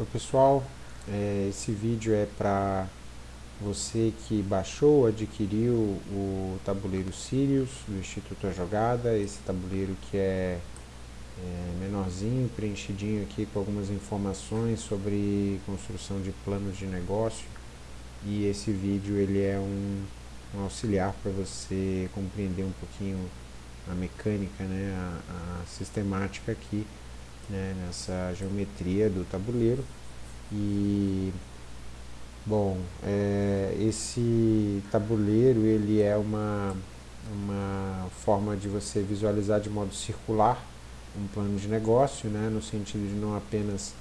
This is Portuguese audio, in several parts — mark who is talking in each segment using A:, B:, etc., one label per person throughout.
A: Oi pessoal, é, esse vídeo é para você que baixou, adquiriu o tabuleiro Sirius do Instituto A Jogada, esse tabuleiro que é, é menorzinho, preenchidinho aqui com algumas informações sobre construção de planos de negócio. E esse vídeo ele é um, um auxiliar para você compreender um pouquinho a mecânica, né, a, a sistemática aqui né, nessa geometria do tabuleiro e bom é, esse tabuleiro ele é uma uma forma de você visualizar de modo circular um plano de negócio né, no sentido de não apenas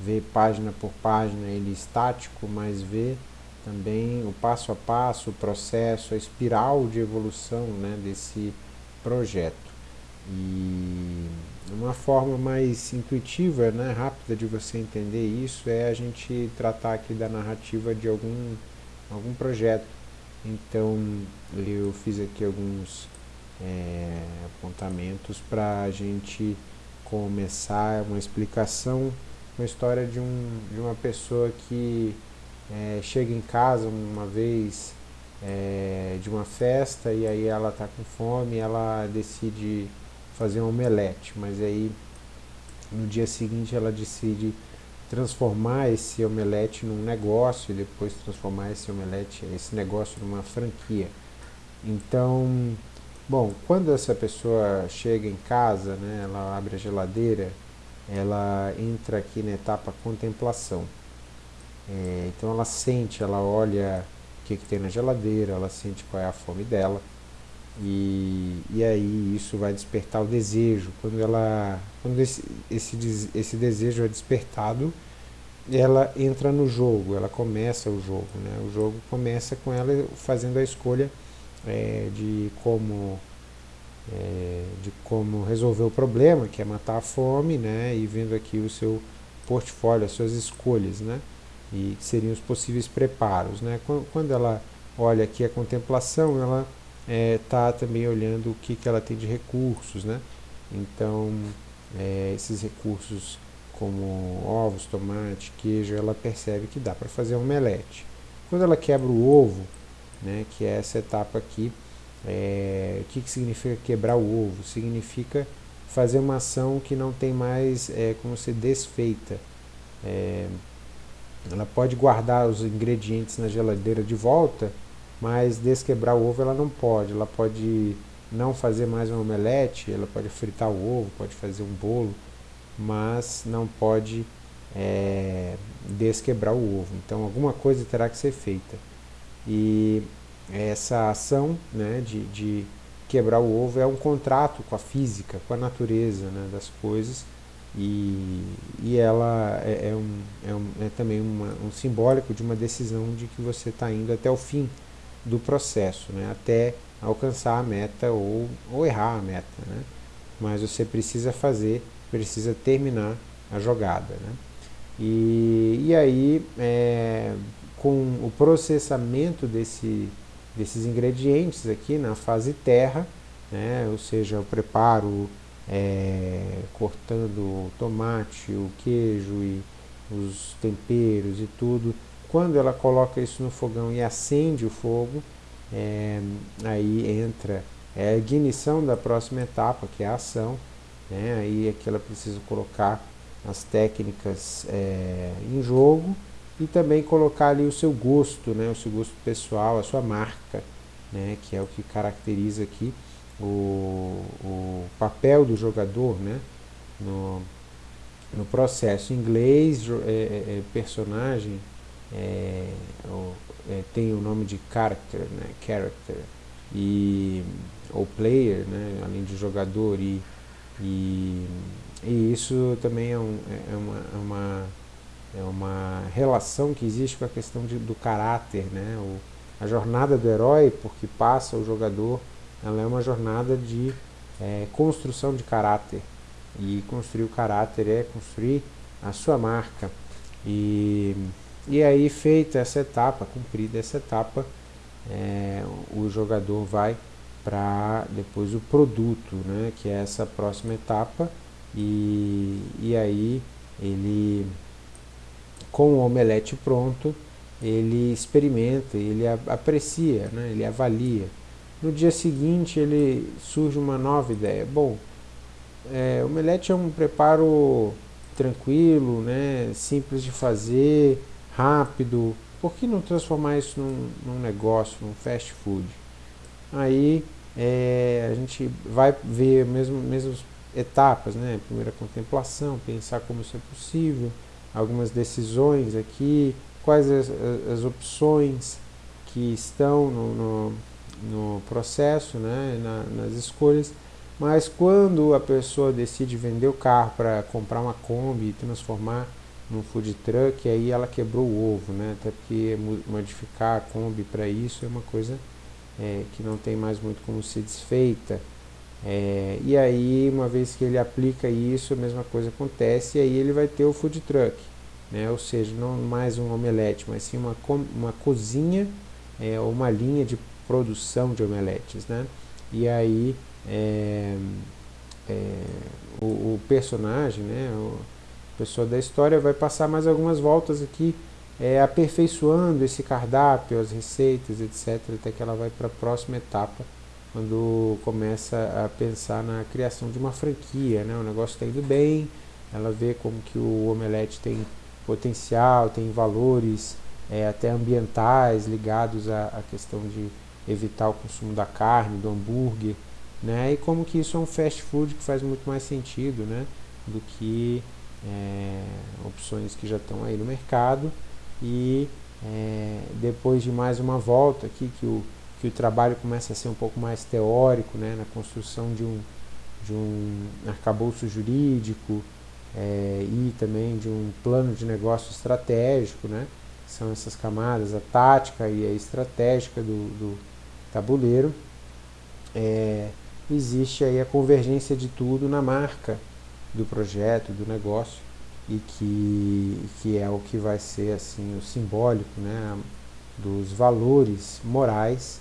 A: ver página por página ele estático mas ver também o passo a passo, o processo, a espiral de evolução né, desse projeto. E uma forma mais intuitiva, né, rápida de você entender isso é a gente tratar aqui da narrativa de algum, algum projeto. Então eu fiz aqui alguns é, apontamentos para a gente começar uma explicação, uma história de, um, de uma pessoa que é, chega em casa uma vez é, de uma festa e aí ela está com fome, ela decide fazer um omelete, mas aí no dia seguinte ela decide transformar esse omelete num negócio e depois transformar esse omelete, esse negócio numa franquia. Então, bom, quando essa pessoa chega em casa, né, ela abre a geladeira, ela entra aqui na etapa contemplação. É, então ela sente, ela olha o que, que tem na geladeira, ela sente qual é a fome dela. E, e aí isso vai despertar o desejo. Quando, ela, quando esse, esse, esse desejo é despertado, ela entra no jogo, ela começa o jogo. Né? O jogo começa com ela fazendo a escolha é, de como é, de como resolver o problema, que é matar a fome, né? e vendo aqui o seu portfólio, as suas escolhas. Né? e que seriam os possíveis preparos. Né? Quando ela olha aqui a contemplação, ela está é, também olhando o que, que ela tem de recursos. Né? Então, é, esses recursos como ovos, tomate, queijo, ela percebe que dá para fazer um omelete. Quando ela quebra o ovo, né, que é essa etapa aqui, é, o que, que significa quebrar o ovo? Significa fazer uma ação que não tem mais é, como ser desfeita. É, ela pode guardar os ingredientes na geladeira de volta, mas desquebrar o ovo ela não pode. Ela pode não fazer mais um omelete, ela pode fritar o ovo, pode fazer um bolo, mas não pode é, desquebrar o ovo. Então alguma coisa terá que ser feita. E essa ação né, de, de quebrar o ovo é um contrato com a física, com a natureza né, das coisas, e, e ela é, é, um, é, um, é também uma, um simbólico de uma decisão de que você está indo até o fim do processo, né? até alcançar a meta ou, ou errar a meta. Né? Mas você precisa fazer, precisa terminar a jogada. Né? E, e aí, é, com o processamento desse, desses ingredientes aqui na fase terra, né? ou seja, o preparo é, cortando o tomate, o queijo e os temperos e tudo. Quando ela coloca isso no fogão e acende o fogo, é, aí entra é a ignição da próxima etapa, que é a ação. Né? Aí é que ela precisa colocar as técnicas é, em jogo e também colocar ali o seu gosto, né? o seu gosto pessoal, a sua marca, né? que é o que caracteriza aqui o, o papel do jogador né, no, no processo. Em inglês, é, é, é, personagem é, é, tem o nome de character, né, character. E, ou player, né, além de jogador, e, e, e isso também é, um, é, uma, é, uma, é uma relação que existe com a questão de, do caráter, né, o, a jornada do herói, porque passa o jogador ela é uma jornada de é, construção de caráter. E construir o caráter é construir a sua marca. E, e aí, feita essa etapa, cumprida essa etapa, é, o jogador vai para depois o produto, né, que é essa próxima etapa, e, e aí ele com o omelete pronto, ele experimenta, ele aprecia, né? ele avalia. No dia seguinte ele surge uma nova ideia. Bom, é, omelete é um preparo tranquilo, né? simples de fazer, rápido. Por que não transformar isso num, num negócio, num fast food? Aí é, a gente vai ver mesmo, mesmas etapas, né? Primeira contemplação, pensar como isso é possível, algumas decisões aqui, quais as, as opções que estão no, no, no processo, né? Na, nas escolhas, mas quando a pessoa decide vender o carro para comprar uma Kombi e transformar num food truck, aí ela quebrou o ovo, né? Até porque modificar a Kombi para isso é uma coisa é, que não tem mais muito como ser desfeita. É, e aí, uma vez que ele aplica isso, a mesma coisa acontece, e aí ele vai ter o food truck, né? ou seja, não mais um omelete, mas sim uma, uma cozinha é, ou uma linha de produção de omeletes. Né? E aí, é, é, o, o, personagem, né, o pessoa da história vai passar mais algumas voltas aqui é, aperfeiçoando esse cardápio, as receitas, etc., até que ela vai para a próxima etapa, quando começa a pensar na criação de uma franquia. Né? O negócio está indo bem, ela vê como que o omelete tem potencial, tem valores é, até ambientais ligados à, à questão de evitar o consumo da carne, do hambúrguer, né? e como que isso é um fast food que faz muito mais sentido né? do que é, opções que já estão aí no mercado. E é, depois de mais uma volta aqui que o, que o trabalho começa a ser um pouco mais teórico, né, na construção de um, de um arcabouço jurídico é, e também de um plano de negócio estratégico, né, são essas camadas, a tática e a estratégica do, do tabuleiro, é, existe aí a convergência de tudo na marca do projeto, do negócio, e que, que é o que vai ser assim o simbólico né, dos valores morais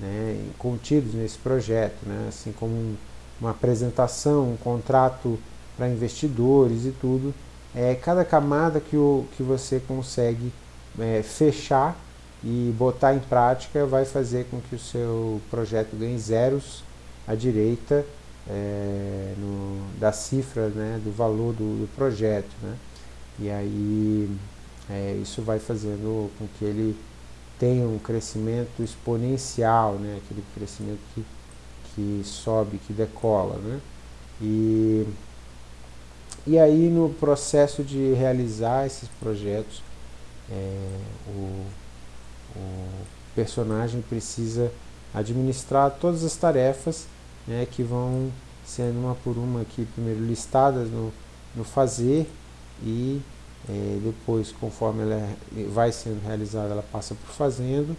A: né, contidos nesse projeto, né, assim como um, uma apresentação, um contrato para investidores e tudo, é cada camada que, o, que você consegue é, fechar e botar em prática vai fazer com que o seu projeto ganhe zeros à direita é, no, da cifra, né, do valor do, do projeto. Né? E aí é, isso vai fazendo com que ele tenha um crescimento exponencial, né, aquele crescimento que, que sobe, que decola. Né? E, e aí no processo de realizar esses projetos, é, o, o personagem precisa administrar todas as tarefas né, que vão sendo uma por uma aqui primeiro listadas no, no fazer e é, depois conforme ela é, vai sendo realizada ela passa por fazendo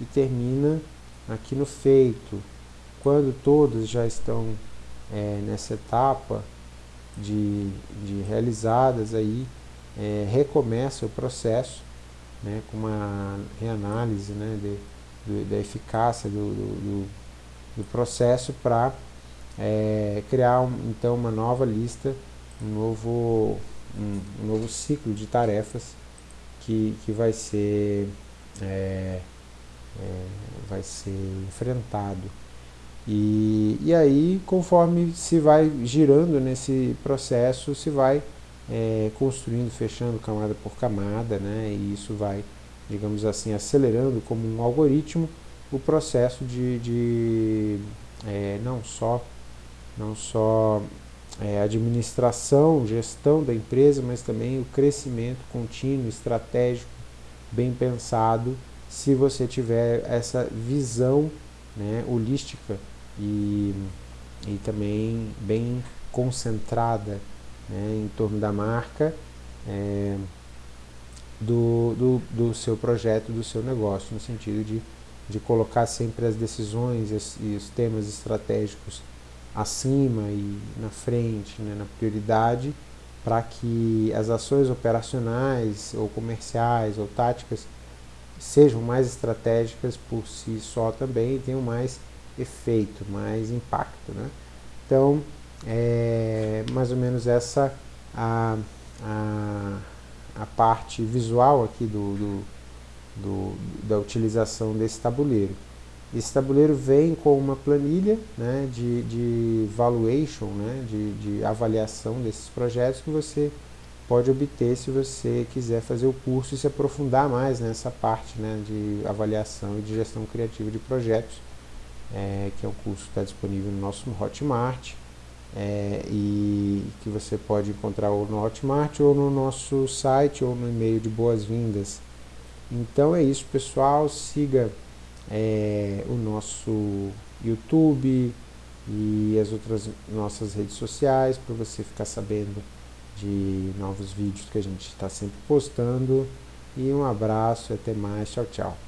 A: e termina aqui no feito. Quando todas já estão é, nessa etapa de, de realizadas aí é, recomeça o processo né, com uma reanálise né, de, de, da eficácia do, do, do do processo para é, criar um, então uma nova lista, um novo, um, um, novo ciclo de tarefas que, que vai ser é, é, vai ser enfrentado. E, e aí, conforme se vai girando nesse processo, se vai é, construindo, fechando camada por camada, né, e isso vai, digamos assim, acelerando como um algoritmo o processo de, de é, não só, não só é, administração, gestão da empresa, mas também o crescimento contínuo, estratégico, bem pensado, se você tiver essa visão né, holística e, e também bem concentrada né, em torno da marca, é, do, do, do seu projeto, do seu negócio, no sentido de de colocar sempre as decisões e os temas estratégicos acima e na frente, né, na prioridade, para que as ações operacionais ou comerciais ou táticas sejam mais estratégicas por si só também e tenham mais efeito, mais impacto. Né? Então, é mais ou menos essa a, a, a parte visual aqui do, do, do, da utilização desse tabuleiro. Esse tabuleiro vem com uma planilha né, de, de valuation, né, de, de avaliação desses projetos que você pode obter se você quiser fazer o curso e se aprofundar mais nessa parte né, de avaliação e de gestão criativa de projetos, é, que é um curso que está disponível no nosso Hotmart é, e que você pode encontrar ou no Hotmart ou no nosso site ou no e-mail de boas-vindas. Então é isso pessoal, siga é, o nosso YouTube e as outras nossas redes sociais para você ficar sabendo de novos vídeos que a gente está sempre postando. E um abraço e até mais. Tchau, tchau.